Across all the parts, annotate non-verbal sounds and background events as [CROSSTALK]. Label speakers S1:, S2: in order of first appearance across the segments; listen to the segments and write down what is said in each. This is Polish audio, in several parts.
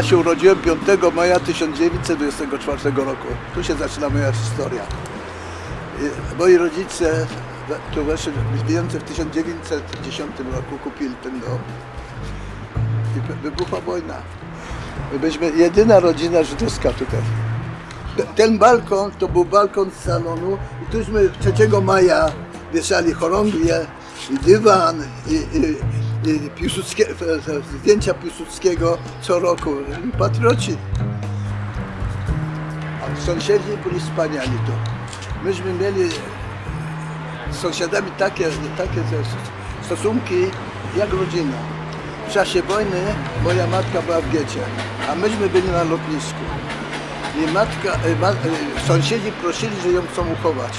S1: Ja się urodziłem 5 maja 1924 roku. Tu się zaczyna moja historia. I Moi rodzice tu weszli w Niemcy w 1910 roku kupili ten dom. I wy- wybuchła wojna. My byliśmy jedyna rodzina żydowska tutaj. Te- Ten balkon to był balkon z salonu i tuśmy 3 maja wieszali chorągwie i dywan i, i Piłsudskie, e, e, zdjęcia Piłsudskiego co roku. Patrioci. A sąsiedzi byli wspaniali tu. Myśmy mieli z sąsiadami takie, takie stosunki jak rodzina. W czasie wojny moja matka była w getcie, a myśmy byli na lotnisku. I matka, ma, sąsiedzi prosili, że ją chcą uchować.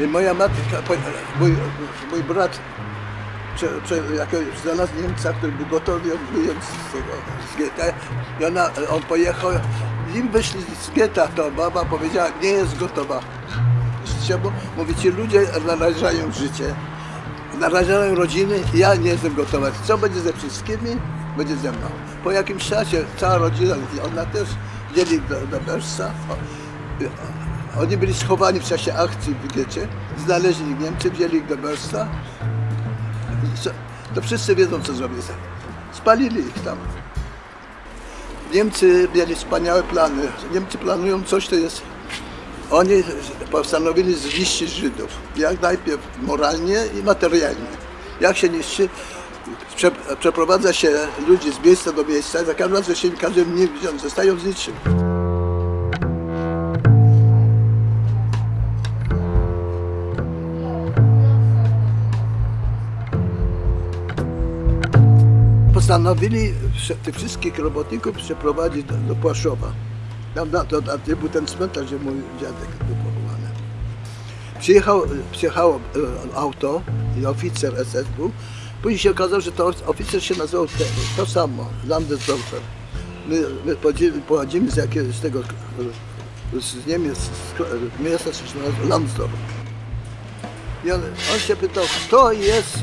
S1: I moja matka, mój, mój brat, prze, prze, znalazł Niemca, który był gotowy ją z tego z i ona, on pojechał, im wyszli z getta, to baba powiedziała, nie jest gotowa. Czemu? Mówi, ci ludzie narażają życie, narażają rodziny, ja nie jestem gotowa. Co będzie ze wszystkimi? Będzie ze mną. Po jakimś czasie cała rodzina, ona też wzięli do, do Bersa. Oni byli schowani w czasie akcji w getcie, znaleźli Niemcy, wzięli ich do Bersa. Co- To wszyscy wiedzą, co zrobili. Spalili ich tam. Niemcy mieli wspaniałe plany. Niemcy planują coś, to jest oni postanowili zniszczyć Żydów. Jak najpierw moralnie i materialnie. Jak się niszczy? Prze, przeprowadza się ludzi z miejsca do miejsca, za każdym razem się każdym nie widzą, zostają z niczym. Postanowili tych wszystkich robotników przeprowadzić do, do Płaszowa. Tam na, to, gdzie był ten cmentarz, gdzie mój dziadek był pochowany. Przyjechał, przyjechało e, auto i oficer SS był. Później się okazało, że to oficer się nazywał te, to samo, Landesdorfer. My, my pochodzimy, z, jakiegoś z tego, e, z Niemiec, z miasta, nazywa Landsdorf. I on, on się pytał, kto jest,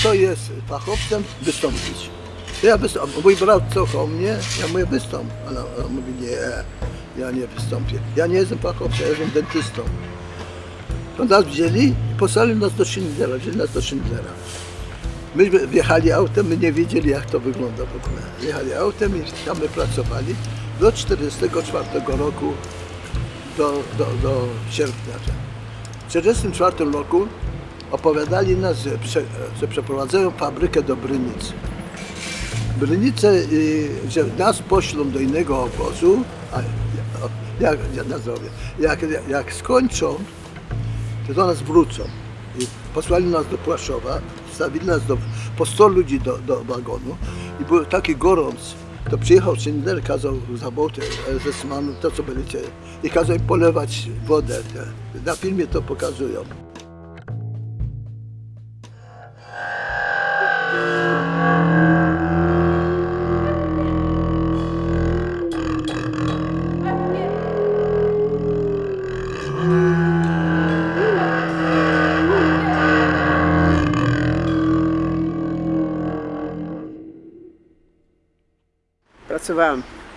S1: kto jest fachowcem wystąpić. Ja wystąpię. Mój brat cofał mnie, ja mówię wystąp. Ale on mówi nie, ja nie wystąpię. Ja nie jestem fachowcem, ja jestem dentystą. To nas wzięli i posłali nas do Schindlera, wzięli nas do Schindlera. Myśmy wjechali autem, my nie wiedzieli jak to wygląda w ogóle. Wjechali autem i tam my pracowali do 1944 roku, do, do, do sierpnia. W 1944 roku opowiadali nas, że, prze, że przeprowadzają fabrykę do Brynicy. Brynice, y, że nas poślą do innego obozu, a jak, jak, jak, skończą, to do nas wrócą. I posłali nas do Płaszowa, stawili nas do, po 100 ludzi do, do wagonu i był taki gorąc. To przyjechał Schindler, kazał zabrać SS-manu, to co byliście, i kazał im polewać wodę. Na filmie to pokazują.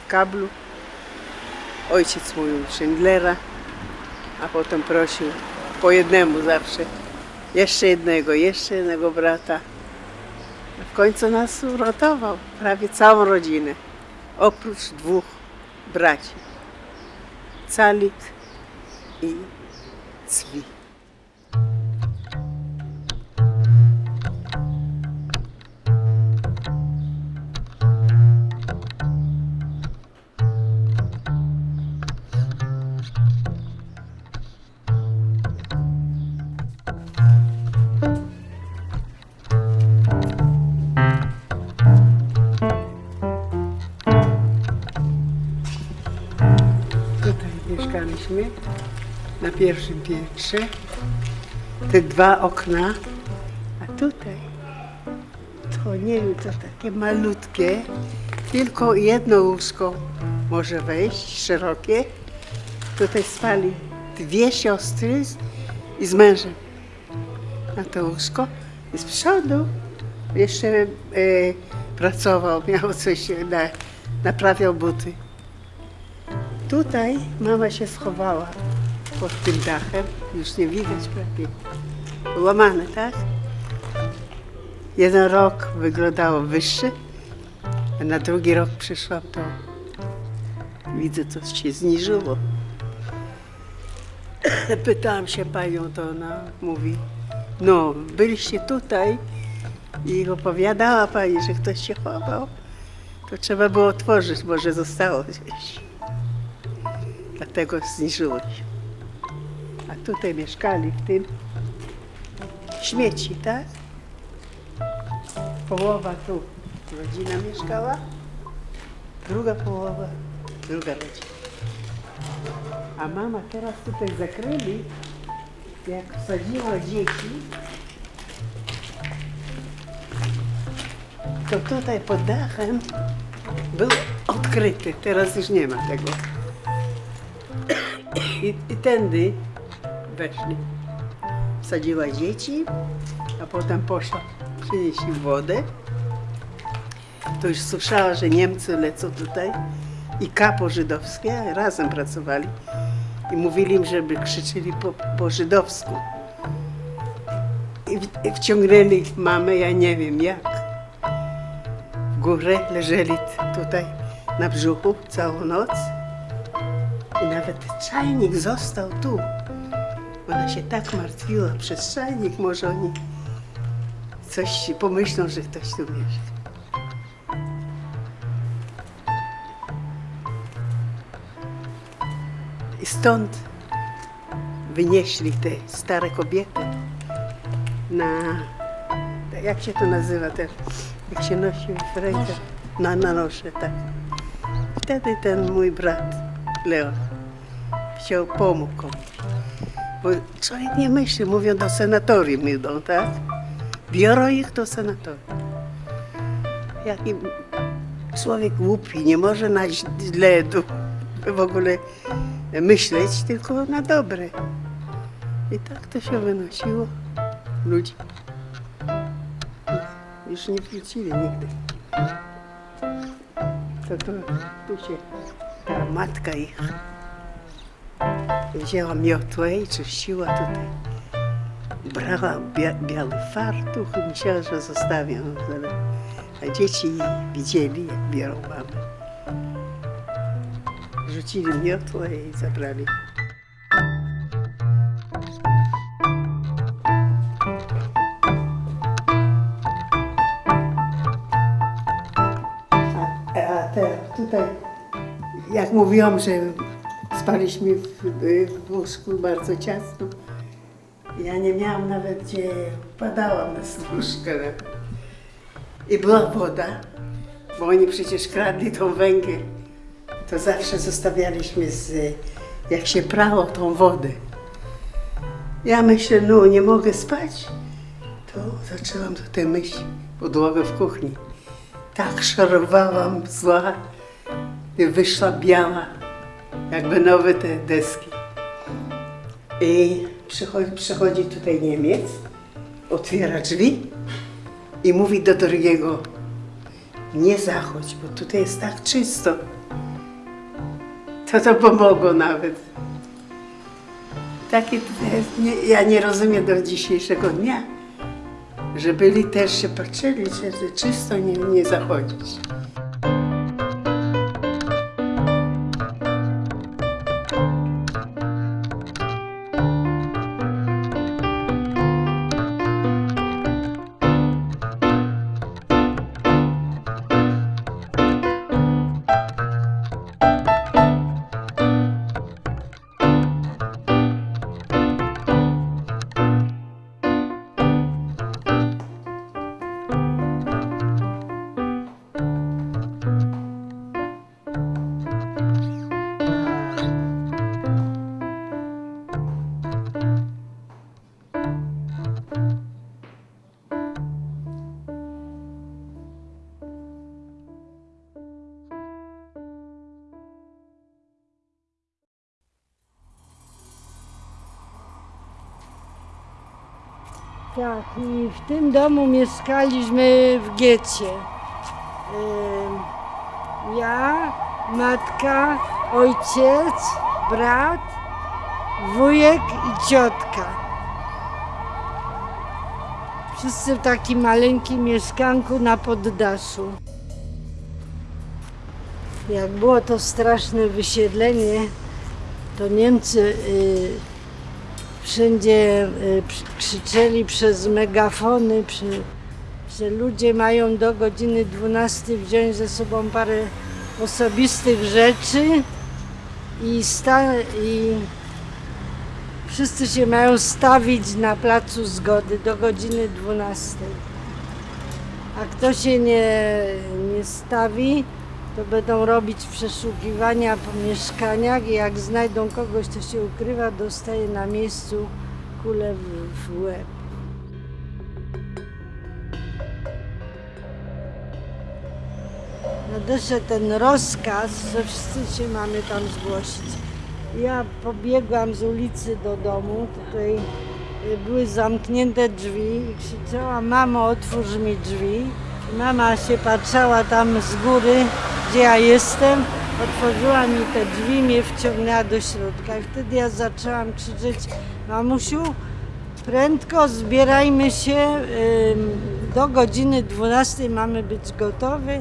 S2: Kablu. Ojciec mówił Schindlera, a potem prosił po jednemu zawsze. Jeszcze jednego, jeszcze jednego brata. W końcu nas uratował, prawie całą rodzinę. Oprócz dwóch braci. Calit i Cwi. Na pierwszym piętrze. Te dwa okna, a tutaj to nie wiem, to takie malutkie, tylko jedno łóżko może wejść, szerokie. Tutaj spali dwie siostry i z mężem na to łóżko. I z przodu jeszcze e, pracował, [LAUGHS] miał coś na, naprawiał buty. Tutaj mama się schowała pod tym dachem, już nie widać prawie. Łamane, tak? Jeden rok wyglądało wyższe, a na drugi rok przyszłam, to widzę, to się zniżyło. [COUGHS] Pytałam się panią, to ona mówi, no, byliście tutaj i opowiadała pani, że ktoś się chował, to trzeba było otworzyć, może zostało gdzieś. Dlatego zniżyło się. A tutaj mieszkali w tym śmieci, tak? Połowa tu rodzina mieszkała, druga połowa, druga rodzina. A mama teraz tutaj zakryli, jak wsadziła dzieci, to tutaj pod dachem był odkryty, teraz już nie ma tego. I, i tędy weszli. Wsadziła dzieci, a potem poszła przynieść im wodę. To już słyszała, że Niemcy lecą tutaj i kapo żydowskie razem pracowali i mówili im, żeby krzyczeli po, po żydowsku. I, w, I wciągnęli mamę, ja nie wiem jak. W górę leżeli tutaj na brzuchu całą noc. I nawet czajnik został tu. Się tak martwiła przez może oni coś pomyślą, że ktoś tu mieszka. I stąd wynieśli te stare kobiety na, jak się to nazywa teraz, jak się nosi w rękę, na, na nosze, tak. Wtedy ten mój brat, Leon, chciał pomóc komuś. Bo człowiek nie myśli, mówią do senatorium idą, tak? Biorą ich do senatorium. Jak im człowiek głupi, nie może na źle w ogóle myśleć, tylko na dobre. I tak to się wynosiło ludzi. Już nie wrócili nigdy. To tu, tu się ta matka ich wzięła miotłę i czyściła tutaj. Brała bia biały fartuch i myślała, że zostawią. ale- A dzieci widzieli, jak biorą mamę. Rzucili miotłę i zabrali. A, a teraz tutaj, jak mówiłam, że spaliśmy w, w łóżku bardzo ciasno, ja nie miałam nawet gdzie, padałam na służkę. I była woda, bo oni przecież kradli tą węgiel. To zawsze zostawialiśmy z, jak się prało tą wodę. Ja myślę, no nie mogę spać, to zaczęłam tutaj myć podłogę w kuchni. Tak szorowałam zła wyszła biała, jakby nowe te deski. I przychodzi, przychodzi tutaj Niemiec, otwiera drzwi i mówi do drugiego, nie zachodź, bo tutaj jest tak czysto. To to pomogło nawet. Takie nie, ja nie rozumiem do dzisiejszego dnia, że byli też się patrzyli, że czysto nie, nie zachodzić.
S3: Tak, i w tym domu mieszkaliśmy w getcie. Ym, Ja, matka, ojciec, brat, wujek i ciotka. Wszyscy w takim maleńkim mieszkanku na poddaszu. Jak było to straszne wysiedlenie, to Niemcy y, wszędzie y, krzyczeli przez megafony, że ludzie mają do godziny 12 wziąć ze sobą parę osobistych rzeczy i, i wszyscy się mają stawić na placu zgody do godziny 12. A kto się nie, nie stawi, to będą robić przeszukiwania po mieszkaniach i jak znajdą kogoś, kto się ukrywa, dostaje na miejscu kulę w, łeb. Nadeszedł ten rozkaz, że wszyscy się mamy tam zgłosić. Ja pobiegłam z ulicy do domu, tutaj y, były zamknięte drzwi i krzyczałam, mamo otwórz mi drzwi. Mama się patrzała tam z góry, gdzie ja jestem, otworzyła mi te drzwi, mnie wciągnęła do środka i wtedy ja zaczęłam krzyczeć, mamusiu, prędko zbierajmy się, do godziny 12 mamy być gotowi,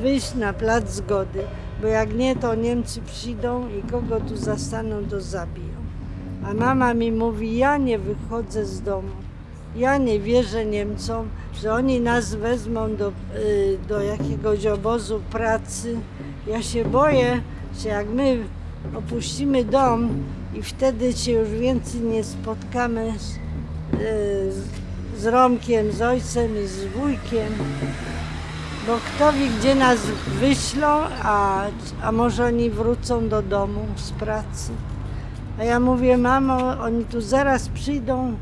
S3: wyjść na plac zgody, bo jak nie, to Niemcy przyjdą i kogo tu zastaną, to zabiją. A mama mi mówi, ja nie wychodzę z domu. Ja nie wierzę Niemcom, że oni nas wezmą do, y, do jakiegoś obozu pracy. Ja się boję, że jak my opuścimy dom i wtedy się już więcej nie spotkamy z, y, z- Romkiem, z ojcem i z wujkiem, bo kto wie, gdzie nas wyślą, a, a może oni wrócą do domu z pracy. A ja mówię, mamo, oni tu zaraz przyjdą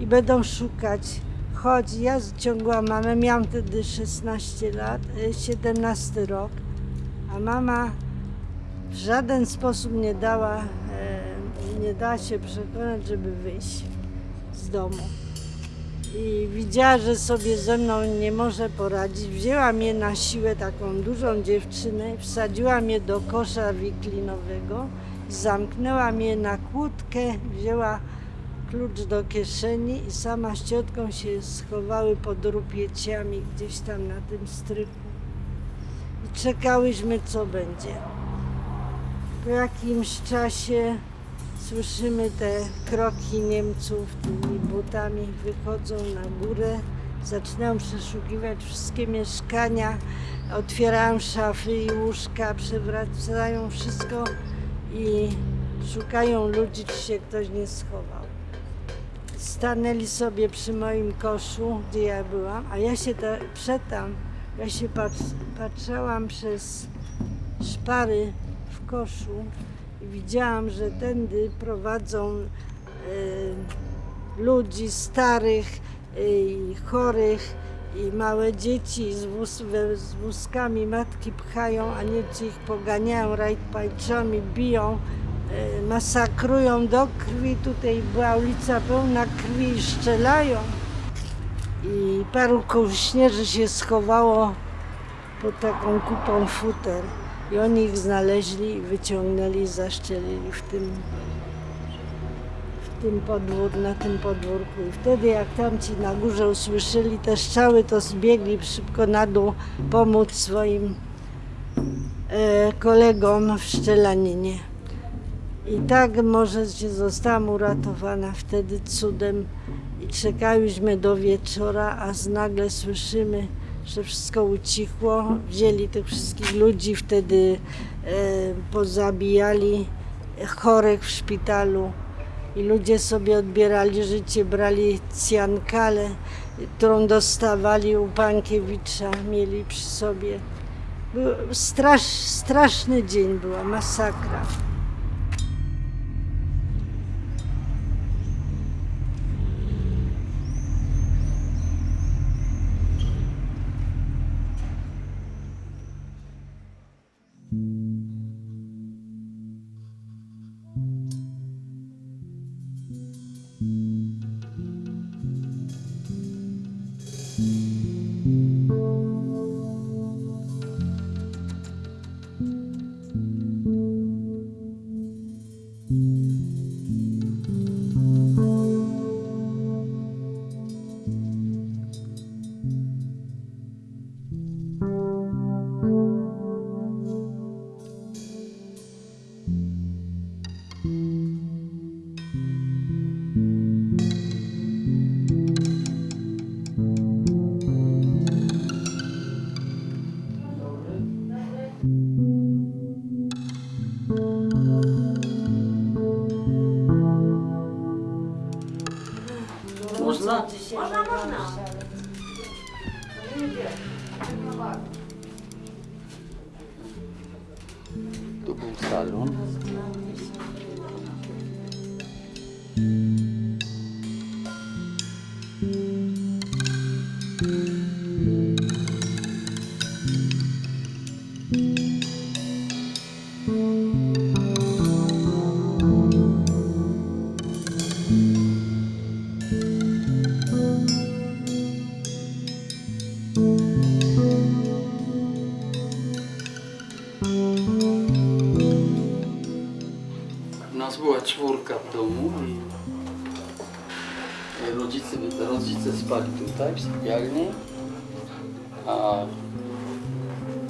S3: i będą szukać. Chodź, ja ciągłam mamę, miałam wtedy 16 lat, y, 17 rok, a mama w żaden sposób nie dała, e, nie dała się przekonać, żeby wyjść z domu. I widziała, że sobie ze mną nie może poradzić. Wzięła mnie na siłę, taką dużą dziewczynę, wsadziła mnie do kosza wiklinowego, zamknęła mnie na kłódkę, wzięła klucz do kieszeni i sama z ciotką się schowały pod rupieciami gdzieś tam na tym strychu. I czekałyśmy, co będzie. Po jakimś czasie słyszymy te kroki Niemców tymi butami, wychodzą na górę, zaczynają przeszukiwać wszystkie mieszkania, otwierają szafy i łóżka, przewracają wszystko i szukają ludzi, czy się ktoś nie schował. Stanęli sobie przy moim koszu, gdzie ja byłam, a ja się ta, przedtem, ja się patrz, patrzałam przez szpary w koszu i widziałam, że tędy prowadzą e, ludzi starych e, i chorych i małe dzieci z, wóz, we- z wózkami matki pchają, a Niemcy ich poganiają rajtpajczami, biją, masakrują do krwi. Tutaj była ulica pełna krwi i szczelają. I paru kołśnierzy się schowało pod taką kupą futer. I oni ich znaleźli wyciągnęli i zaszczelili w tym, w tym podwór, na tym podwórku. I wtedy jak tamci na górze usłyszeli te strzały, to zbiegli szybko na dół pomóc swoim e, kolegom w szczelaninie. I tak może się zostałam uratowana wtedy cudem i czekałyśmy do wieczora, a z nagle słyszymy, że wszystko ucichło. Wzięli tych wszystkich ludzi, wtedy e, pozabijali chorych w szpitalu i ludzie sobie odbierali życie, brali cjankalę, którą dostawali u Pankiewicza, mieli przy sobie. Był strasz, straszny dzień, była masakra.
S4: Była czwórka w domu i rodzice, rodzice spali tutaj w sypialni, a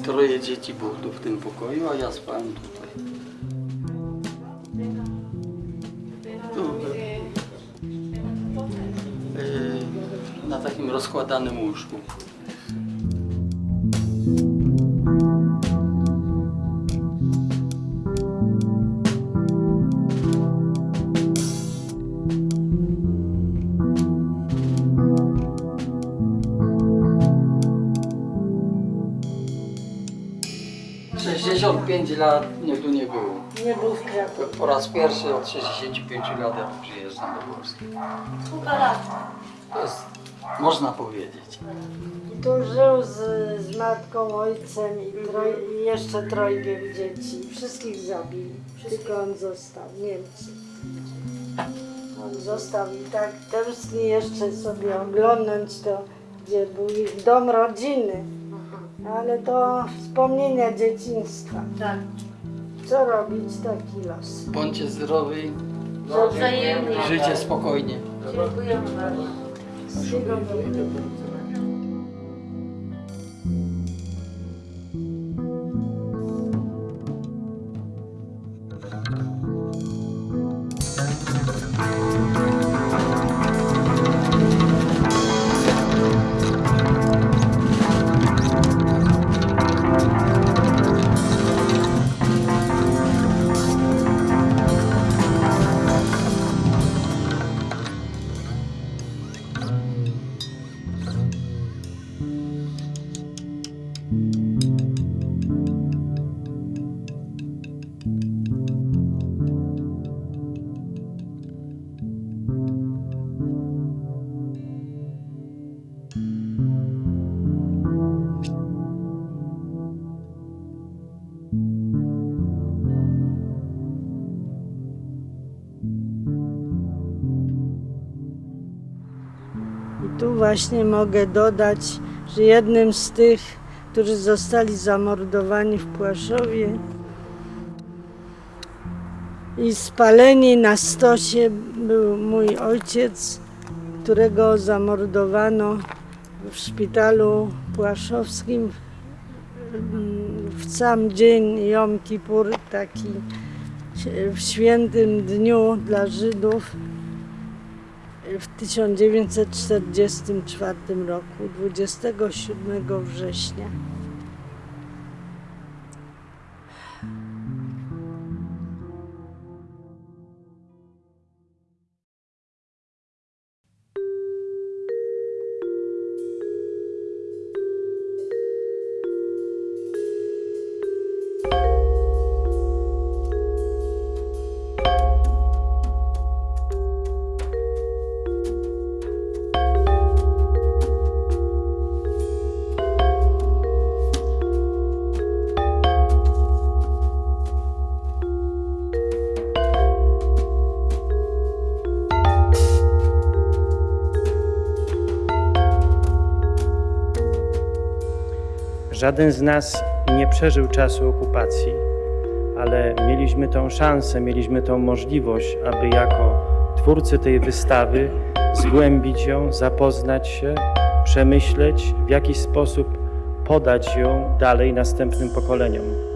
S4: troje dzieci było tu w tym pokoju, a ja spałem tutaj. Tu, e, na takim rozkładanym łóżku. Sześćdziesiąt pięć lat mnie tu nie było.
S3: Nie był w Krakowie.
S4: Po raz pierwszy od 65 lat ja tu przyjeżdżam do Polski. To jest, można powiedzieć.
S3: Tu żył z, z matką, ojcem i, troj, i jeszcze trojgiem dzieci. Wszystkich zabili. Tylko on został, Niemcy. On został i tak tęskni jeszcze sobie oglądać to, gdzie był ich dom rodziny. Ale to wspomnienia dzieciństwa.
S5: Tak.
S3: Co robić, taki los.
S4: Bądźcie zdrowi,
S5: Wzajemnie.
S4: żyjcie spokojnie.
S5: Dziękujemy bardzo.
S3: Właśnie mogę dodać, że jednym z tych, którzy zostali zamordowani w Płaszowie i spaleni na stosie był mój ojciec, którego zamordowano w szpitalu płaszowskim. W sam dzień Jom Kippur, taki w świętym dniu dla Żydów w 1944 roku, 27 września.
S6: Żaden z nas nie przeżył czasu okupacji, ale mieliśmy tą szansę, mieliśmy tą możliwość, aby jako twórcy tej wystawy zgłębić ją, zapoznać się, przemyśleć, w jaki sposób podać ją dalej następnym pokoleniom.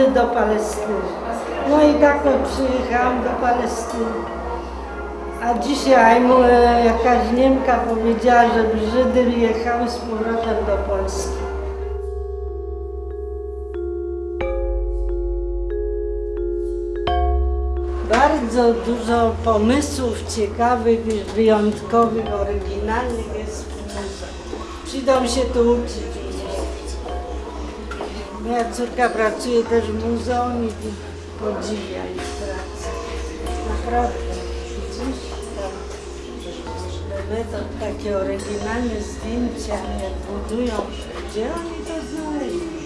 S3: Żydy do Palestyny. No i tak to przyjechałam do Palestyny. A dzisiaj mu e, jakaś Niemka powiedziała, żeby Żydy jechały z powrotem do Polski. Bardzo dużo pomysłów ciekawych, wyjątkowych, oryginalnych jest w muzeum. Się tu uczyć. Moja córka pracuje też w muzeum i podziwia jej pracę. Naprawdę. Widzisz? Metod, takie oryginalne zdjęcia, jak budują. Gdzie oni to znaleźli?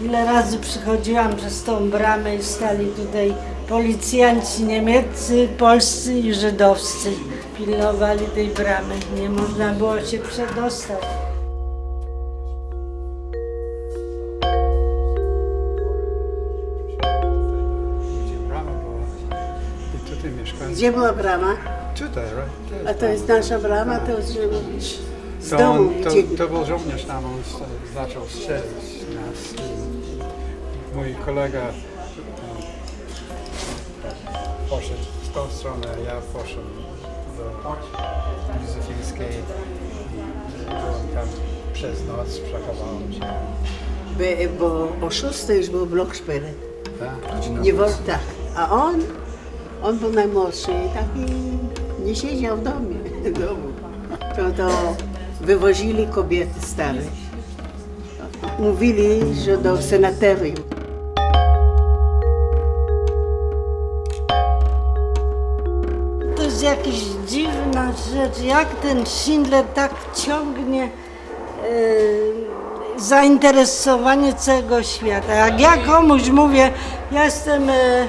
S3: Ile razy przychodziłam przez tą bramę i stali tutaj policjanci niemieccy, polscy i żydowscy. Pilnowali tej bramy. Nie można było się przedostać.
S7: Gdzie była
S2: brama?
S7: Tutaj, right?
S2: A to jest nasza brama, to żeby być z
S7: To,
S2: domu
S7: on, to, to był żołnierz tam, on zaczął strzelać nas. Mój kolega e, poszedł w tą stronę, a ja poszedłem do Józefilskiej i byłem tam przez noc, przechowałem się.
S2: By, bo o 6 już był blok szpyle.
S7: Tak?
S2: Nie wolno, tak. A on, on był najmłodszy i taki nie siedział w domie, w domu. To, to wywozili kobiety stare. Mówili, że do senatorium.
S3: To jest jakaś dziwna rzecz, jak ten Schindler tak ciągnie e, zainteresowanie całego świata. Jak ja komuś mówię, ja jestem e,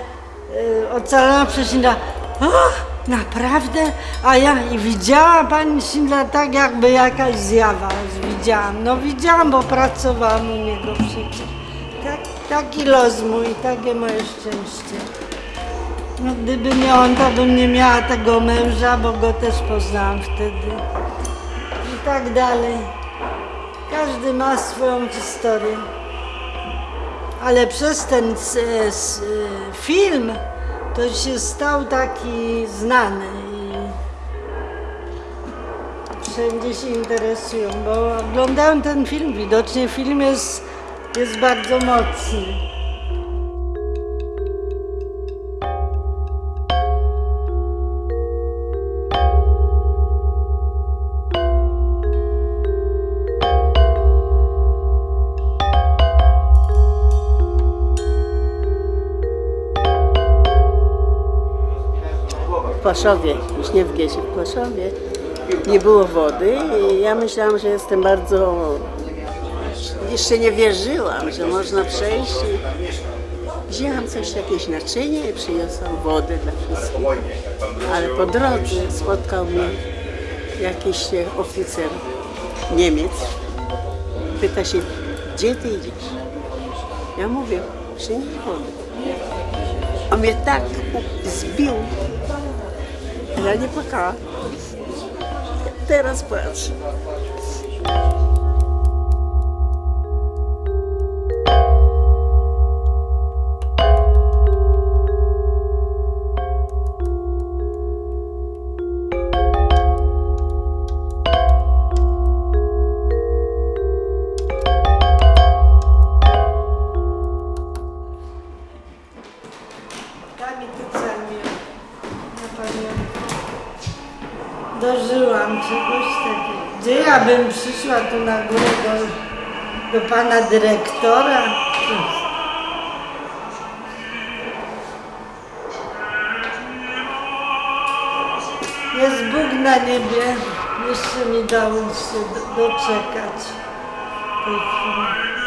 S3: ocalona przez Schindlera, naprawdę? A ja i widziała pani Schindler tak jakby jakaś zjawa widziałam. No widziałam, bo pracowałam u niego przecież. Tak, taki los mój, takie moje szczęście. No, gdyby nie on, to bym nie miała tego męża, bo go też poznałam wtedy. I tak dalej. Każdy ma swoją historię. Ale przez ten film to się stał taki znany i wszędzie się interesują, bo oglądają ten film. Widocznie film jest, jest bardzo mocny.
S2: Płaszowie, już nie w Giesie, w Płaszowie, nie było wody i ja myślałam, że jestem bardzo... Jeszcze nie wierzyłam, że można przejść i wzięłam coś, jakieś naczynie i przyniosłam wodę dla wszystkich. Ale po drodze spotkał mnie jakiś oficer Niemiec. Pyta się, gdzie ty idziesz? Ja mówię, przynieś wodę. On mnie tak zbił, ja nie płakałam. Teraz płaczę.
S3: Kamienicami na pamiątkę. Dożyłam czegoś takiego. Gdzie ja bym przyszła tu na górę do, do pana dyrektora? Jest Bóg na niebie. Jeszcze mi dał się do- doczekać tej chwili.